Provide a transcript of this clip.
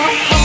oh, oh.